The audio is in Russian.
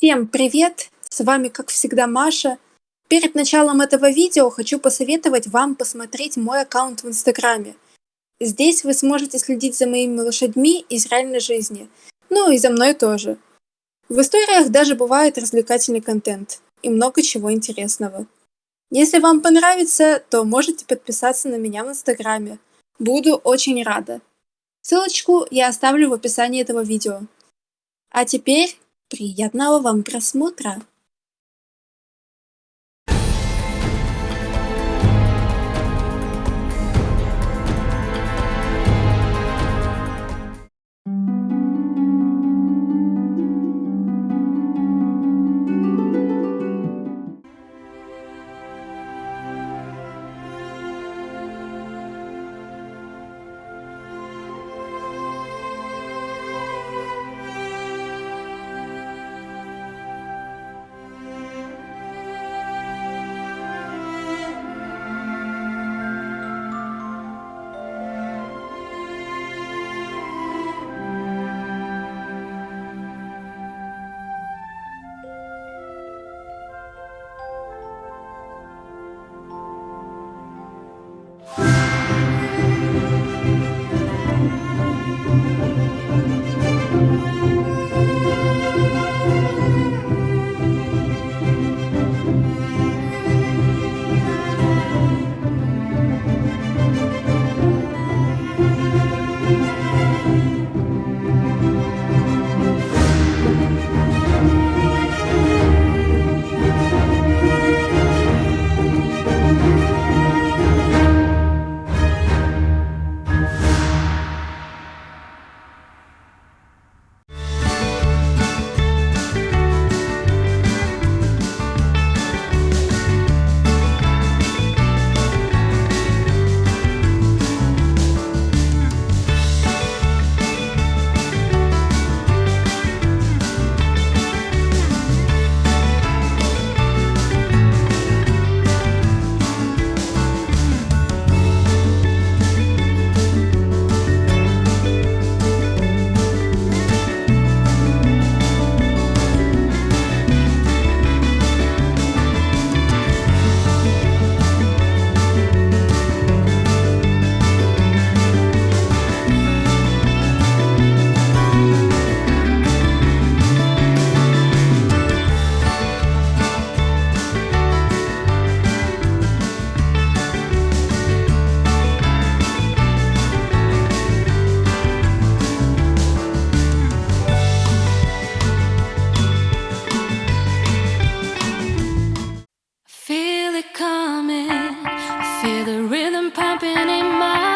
Всем привет! С вами, как всегда, Маша. Перед началом этого видео хочу посоветовать вам посмотреть мой аккаунт в Инстаграме. Здесь вы сможете следить за моими лошадьми из реальной жизни, ну и за мной тоже. В историях даже бывает развлекательный контент и много чего интересного. Если вам понравится, то можете подписаться на меня в Инстаграме. Буду очень рада. Ссылочку я оставлю в описании этого видео. А теперь приятного вам просмотра! the rhythm pumping in my